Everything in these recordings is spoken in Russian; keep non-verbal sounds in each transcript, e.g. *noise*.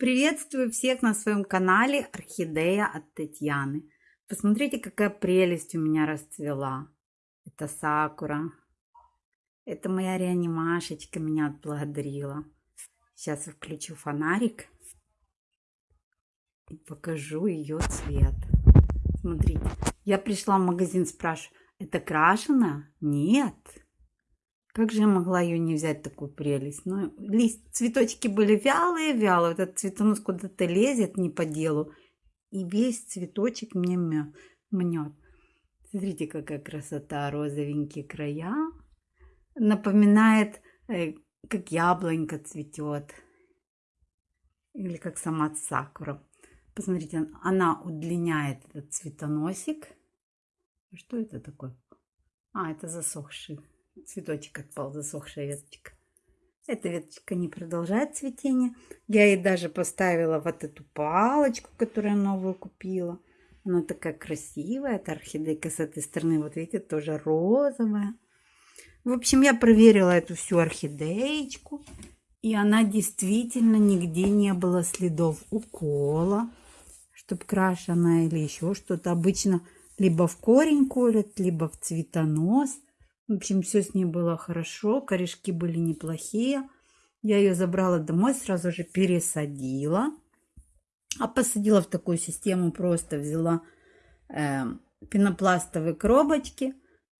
Приветствую всех на своем канале Орхидея от Татьяны. Посмотрите, какая прелесть у меня расцвела. Это сакура. Это моя реанимашечка меня отблагодарила. Сейчас я включу фонарик и покажу ее цвет. Смотрите, я пришла в магазин, спрашиваю, это крашено? Нет. Как же я могла ее не взять, такую прелесть? Ну, лист, цветочки были вялые-вялые. Этот цветонос куда-то лезет не по делу. И весь цветочек мне мнет. Смотрите, какая красота, розовенькие края. Напоминает, э, как яблонька цветет. Или как сама сакура. Посмотрите, она удлиняет этот цветоносик. Что это такое? А, это засохший цветочек отпал, засохшая веточка. Эта веточка не продолжает цветение. Я ей даже поставила вот эту палочку, которую новую купила. Она такая красивая. Это орхидейка с этой стороны, вот видите, тоже розовая. В общем, я проверила эту всю орхидеечку. И она действительно нигде не было следов укола, чтобы крашена или еще что-то. Обычно либо в корень колят, либо в цветонос – в общем, все с ней было хорошо, корешки были неплохие. Я ее забрала домой, сразу же пересадила. А посадила в такую систему, просто взяла э, пенопластовые коробочки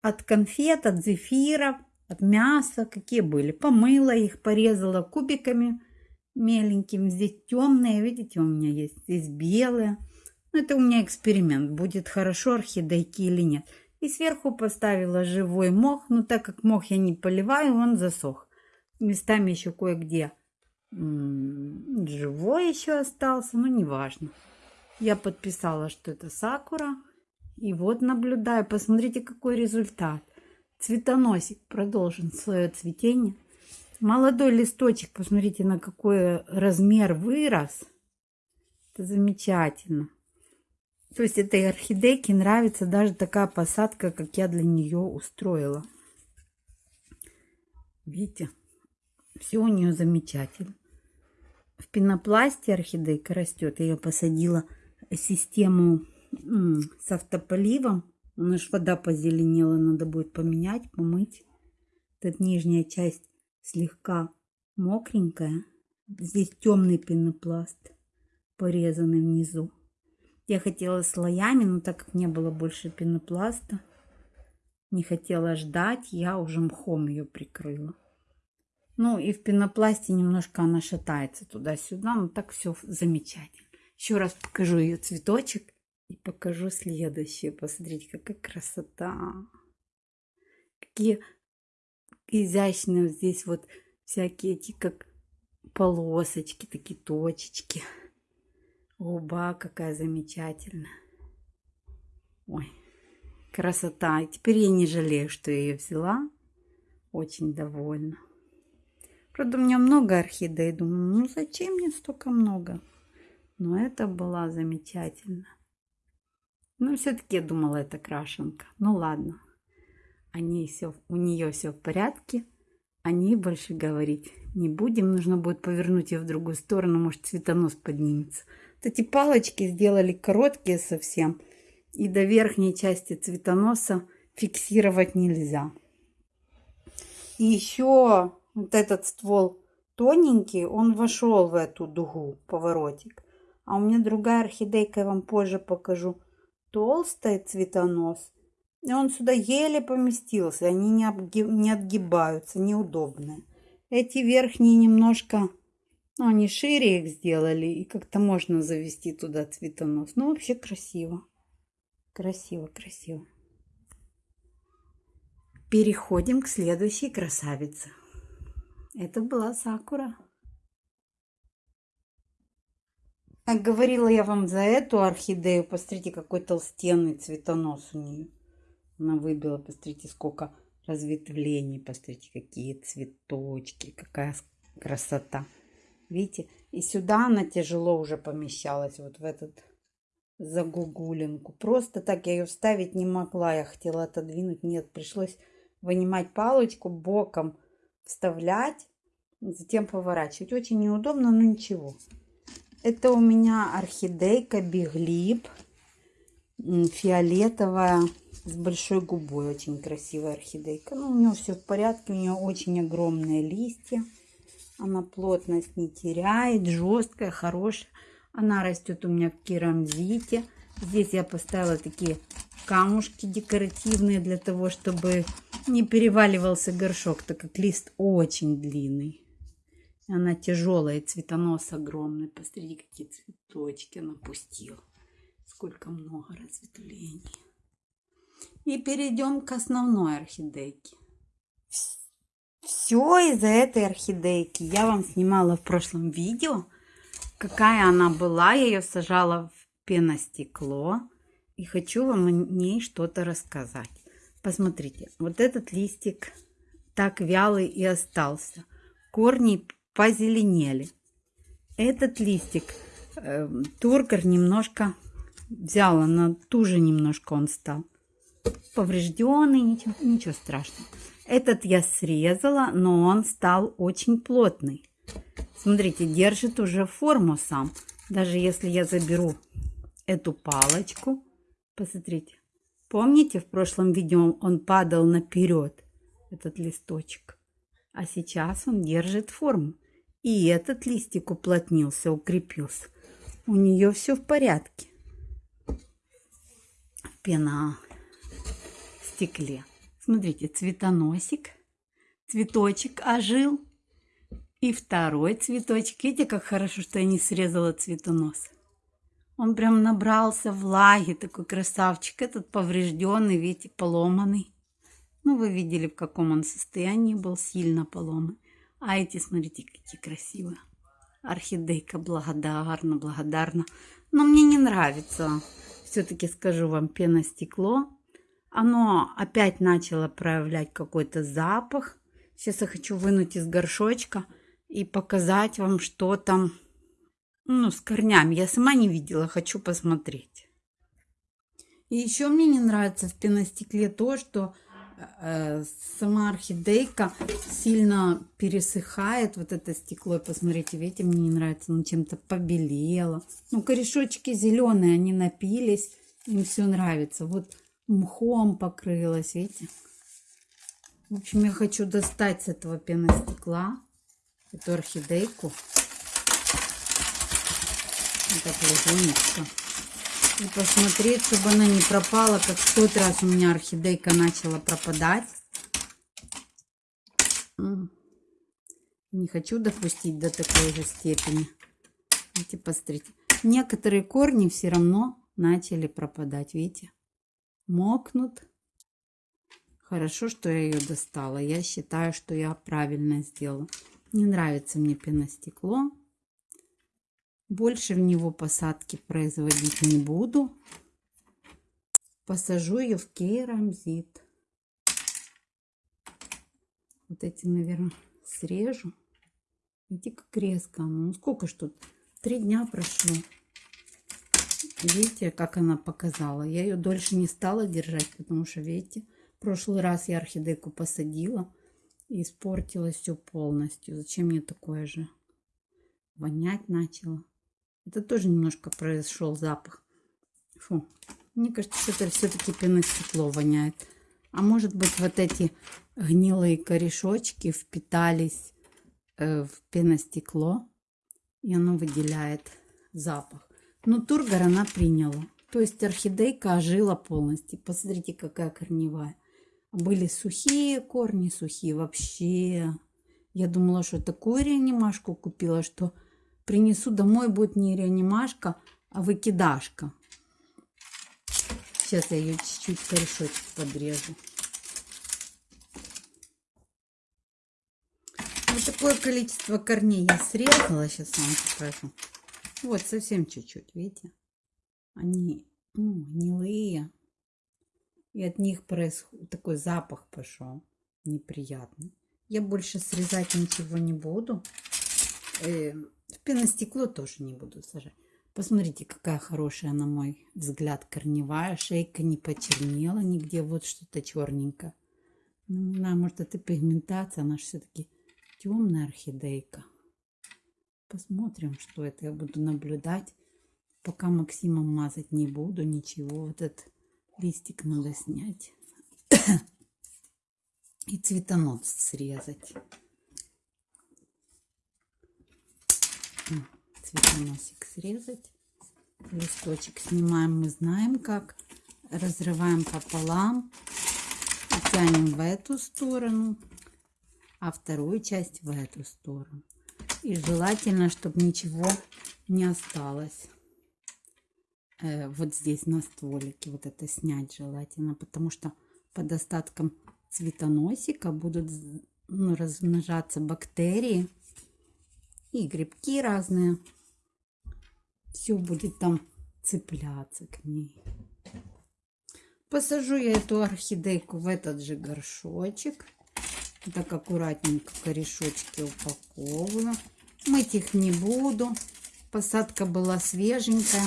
от конфет, от зефиров, от мяса, какие были. Помыла их, порезала кубиками меленькими. Здесь темные, видите, у меня есть. Здесь белые. Ну, это у меня эксперимент, будет хорошо орхидейки или нет. И сверху поставила живой мох. Но так как мох я не поливаю, он засох. Местами еще кое-где живой еще остался, но неважно. Я подписала, что это сакура. И вот наблюдаю. Посмотрите, какой результат. Цветоносик продолжен свое цветение. Молодой листочек, посмотрите, на какой размер вырос. Это замечательно. То есть этой орхидейке нравится даже такая посадка, как я для нее устроила. Видите, все у нее замечательно. В пенопласте орхидейка растет. Я ее посадила систему с автополивом. У нас вода позеленела, надо будет поменять, помыть. Тут нижняя часть слегка мокренькая. Здесь темный пенопласт, порезанный внизу. Я хотела слоями, но так как не было больше пенопласта, не хотела ждать, я уже мхом ее прикрыла. Ну и в пенопласте немножко она шатается туда-сюда, но так все замечательно. Еще раз покажу ее цветочек и покажу следующее. Посмотрите, какая красота. Какие изящные здесь вот всякие эти как полосочки, такие точечки. Губа какая замечательная. Ой, красота. И теперь я не жалею, что я ее взяла. Очень довольна. Правда, у меня много орхидей. Думаю, ну зачем мне столько много? Но это была замечательно. Но все-таки я думала, это крашенка. Ну ладно. Они все, у нее все в порядке. О ней больше говорить не будем. Нужно будет повернуть ее в другую сторону. Может, цветонос поднимется. Эти палочки сделали короткие совсем. И до верхней части цветоноса фиксировать нельзя. И еще вот этот ствол тоненький, он вошел в эту дугу, поворотик. А у меня другая орхидейка, я вам позже покажу. Толстый цветонос. И он сюда еле поместился. Они не, обгиб, не отгибаются, неудобные. Эти верхние немножко ну, они шире их сделали, и как-то можно завести туда цветонос. Ну, вообще красиво. Красиво, красиво. Переходим к следующей красавице. Это была Сакура. Как говорила я вам за эту орхидею, посмотрите, какой толстенный цветонос у нее. Она выбила, посмотрите, сколько разветвлений, посмотрите, какие цветочки, какая красота. Видите? И сюда она тяжело уже помещалась, вот в этот загугулинку. Просто так я ее вставить не могла. Я хотела отодвинуть. Нет, пришлось вынимать палочку, боком вставлять, затем поворачивать. Очень неудобно, но ничего. Это у меня орхидейка Биглип. Фиолетовая с большой губой. Очень красивая орхидейка. Ну, у нее все в порядке. У нее очень огромные листья. Она плотность не теряет. Жесткая, хорошая. Она растет у меня в керамзите. Здесь я поставила такие камушки декоративные для того, чтобы не переваливался горшок, так как лист очень длинный. Она тяжелая, цветонос огромный. Посмотрите, какие цветочки она пустила. Сколько много разветвлений. И перейдем к основной орхидейке. Все из-за этой орхидейки. Я вам снимала в прошлом видео, какая она была. Я ее сажала в пеностекло. И хочу вам о ней что-то рассказать. Посмотрите, вот этот листик так вялый и остался. Корни позеленели. Этот листик э, тургор немножко взяла, на туже немножко он стал. Поврежденный, ничего, ничего страшного. Этот я срезала, но он стал очень плотный. Смотрите, держит уже форму сам. Даже если я заберу эту палочку, посмотрите. Помните, в прошлом видео он падал наперед, этот листочек. А сейчас он держит форму. И этот листик уплотнился, укрепился. У нее все в порядке. Пена в стекле. Смотрите, цветоносик, цветочек ожил. И второй цветочек. Видите, как хорошо, что я не срезала цветонос. Он прям набрался влаги, такой красавчик. Этот поврежденный, видите, поломанный. Ну, вы видели, в каком он состоянии был, сильно поломан. А эти, смотрите, какие красивые. Орхидейка благодарна, благодарна. Но мне не нравится, все-таки скажу вам, пеностекло оно опять начало проявлять какой-то запах. Сейчас я хочу вынуть из горшочка и показать вам, что там ну, с корнями. Я сама не видела, хочу посмотреть. И еще мне не нравится в пеностекле то, что э, сама орхидейка сильно пересыхает. Вот это стекло, посмотрите, видите, мне не нравится, оно чем-то побелело. Ну, корешочки зеленые, они напились, им все нравится. Вот мхом покрылась, видите? В общем, я хочу достать с этого пеностекла эту орхидейку. Так легонечко. И посмотреть, чтобы она не пропала, как в тот раз у меня орхидейка начала пропадать. Не хочу допустить до такой же степени. Видите, посмотрите. Некоторые корни все равно начали пропадать, видите? Мокнут. Хорошо, что я ее достала. Я считаю, что я правильно сделала. Не нравится мне пеностекло. Больше в него посадки производить не буду. Посажу ее в керамзит. Вот эти, наверное, срежу. Видите, как резко. Ну, сколько ж тут? Три дня прошло. Видите, как она показала. Я ее дольше не стала держать, потому что, видите, в прошлый раз я орхидейку посадила и испортилась все полностью. Зачем мне такое же? Вонять начала. Это тоже немножко произошел запах. Фу. Мне кажется, что это все-таки пеностекло воняет. А может быть, вот эти гнилые корешочки впитались э, в пеностекло, и оно выделяет запах. Но тургор она приняла. То есть орхидейка ожила полностью. Посмотрите, какая корневая. Были сухие корни, сухие вообще. Я думала, что такую реанимашку купила, что принесу домой, будет не реанимашка, а выкидашка. Сейчас я ее чуть-чуть корешочек подрежу. Вот такое количество корней я срезала. Сейчас вам покажу. Вот совсем чуть-чуть, видите? Они ну, гнилые. И от них происходит такой запах пошел неприятный. Я больше срезать ничего не буду. Э, в пеностекло тоже не буду сажать. Посмотрите, какая хорошая, на мой взгляд, корневая. Шейка не почернела нигде. Вот что-то черненькое. Ну, не знаю, может, это пигментация. Она все-таки темная орхидейка. Посмотрим, что это. Я буду наблюдать. Пока Максимом мазать не буду, ничего. Вот этот листик надо снять. *coughs* И цветонос срезать. Цветоносик срезать. Листочек снимаем, мы знаем как. Разрываем пополам. Тянем в эту сторону, а вторую часть в эту сторону. И желательно, чтобы ничего не осталось э, вот здесь на стволике. Вот это снять желательно, потому что под остатком цветоносика будут ну, размножаться бактерии и грибки разные. Все будет там цепляться к ней. Посажу я эту орхидейку в этот же горшочек. Так аккуратненько корешочки упаковываю. Мыть их не буду. Посадка была свеженькая.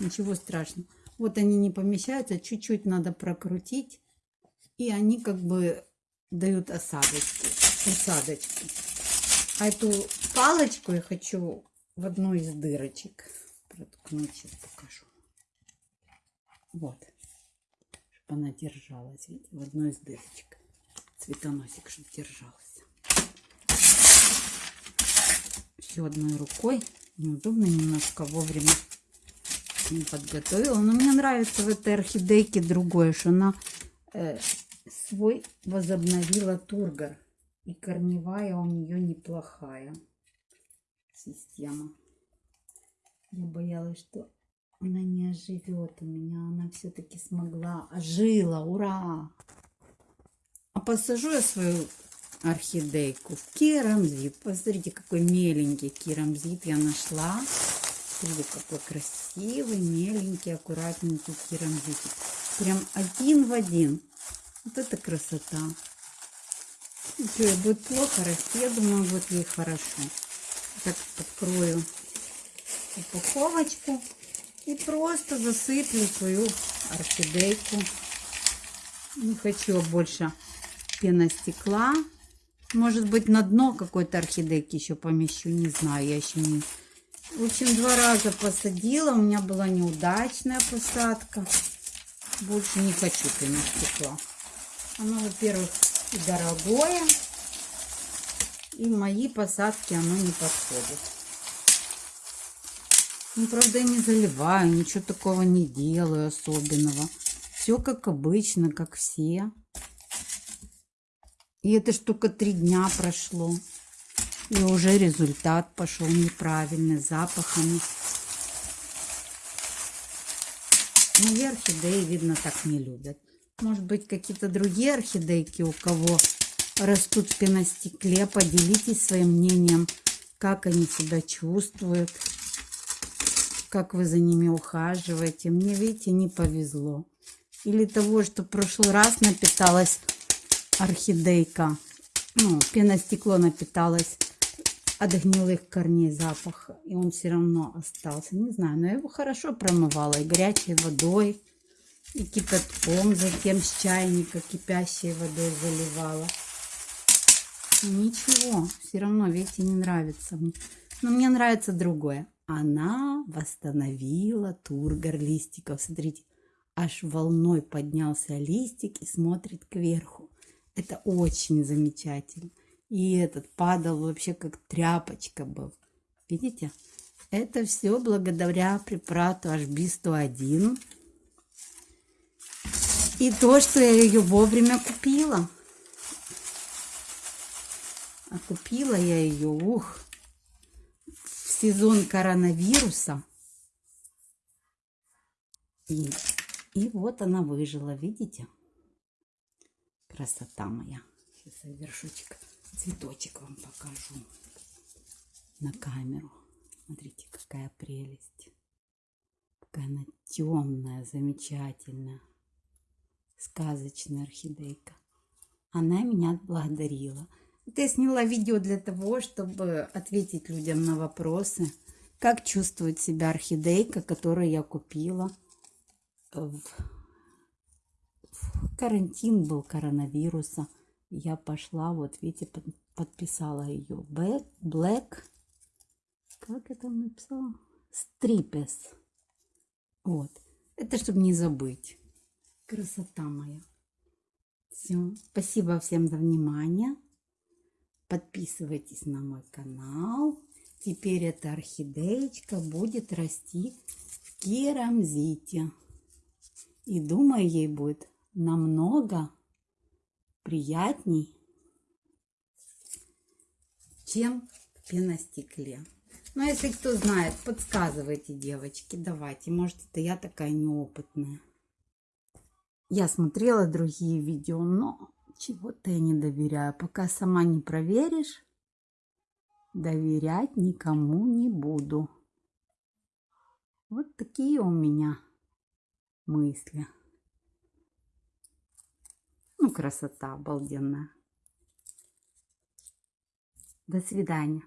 Ничего страшного. Вот они не помещаются. Чуть-чуть надо прокрутить. И они как бы дают осадочки. Осадочки. А эту палочку я хочу в одну из дырочек проткнуть. Сейчас покажу. Вот. Чтобы она держалась. Видите, в одной из дырочек. Цветоносик, чтобы держался. Все одной рукой. Неудобно немножко вовремя не подготовила. Но мне нравится в этой орхидейке другое, что она э, свой возобновила тургор. И корневая у нее неплохая система. Я боялась, что она не оживет у меня. Она все-таки смогла. Ожила. Ура! Посажу я свою орхидейку керамзит. Посмотрите, какой меленький керамзит я нашла. Смотрите, какой красивый, меленький, аккуратненький керамзит. Прям один в один. Вот это красота. Что, будет плохо расти? Я думаю, будет ей хорошо. Так, открою упаковочку и просто засыплю свою орхидейку. Не хочу больше пеностекла. Может быть, на дно какой-то орхидейки еще помещу, не знаю, я еще не... В общем, два раза посадила, у меня была неудачная посадка. Больше не хочу пеностекла. Оно, во-первых, дорогое, и мои посадки оно не подходит. Ну, правда, я не заливаю, ничего такого не делаю особенного. Все как обычно, как все. И это ж только три дня прошло. И уже результат пошел неправильный, запахами. Мои орхидеи, видно, так не любят. Может быть, какие-то другие орхидейки, у кого растут в пеностекле, поделитесь своим мнением, как они себя чувствуют, как вы за ними ухаживаете. Мне, видите, не повезло. Или того, что в прошлый раз напиталась орхидейка, ну, пеностекло напиталось от гнилых корней запах, и он все равно остался. Не знаю, но я его хорошо промывала и горячей водой, и кипятком, затем с чайника кипящей водой заливала. Ничего, все равно, видите, не нравится мне. Но мне нравится другое. Она восстановила тургор листиков. Смотрите, аж волной поднялся листик и смотрит кверху. Это очень замечательно. И этот падал вообще как тряпочка был. Видите? Это все благодаря препарату HB101. И то, что я ее вовремя купила. А купила я ее, ух, в сезон коронавируса. И, и вот она выжила, видите? Красота моя. Сейчас я вершочек, цветочек вам покажу на камеру. Смотрите, какая прелесть. Какая она темная, замечательная сказочная орхидейка. Она меня отблагодарила. Это я сняла видео для того, чтобы ответить людям на вопросы, как чувствует себя орхидейка, которую я купила в, карантин был коронавируса. Я пошла, вот видите, под, подписала ее Black, Как это он? Стрипес. Вот. Это чтобы не забыть. Красота моя. Все. Спасибо всем за внимание. Подписывайтесь на мой канал. Теперь эта орхидеечка будет расти в керамзите. И думаю, ей будет намного приятней, чем в пеностекле. Но если кто знает, подсказывайте, девочки, давайте. Может, это я такая неопытная. Я смотрела другие видео, но чего-то я не доверяю. Пока сама не проверишь, доверять никому не буду. Вот такие у меня мысли. Ну, красота обалденная. До свидания.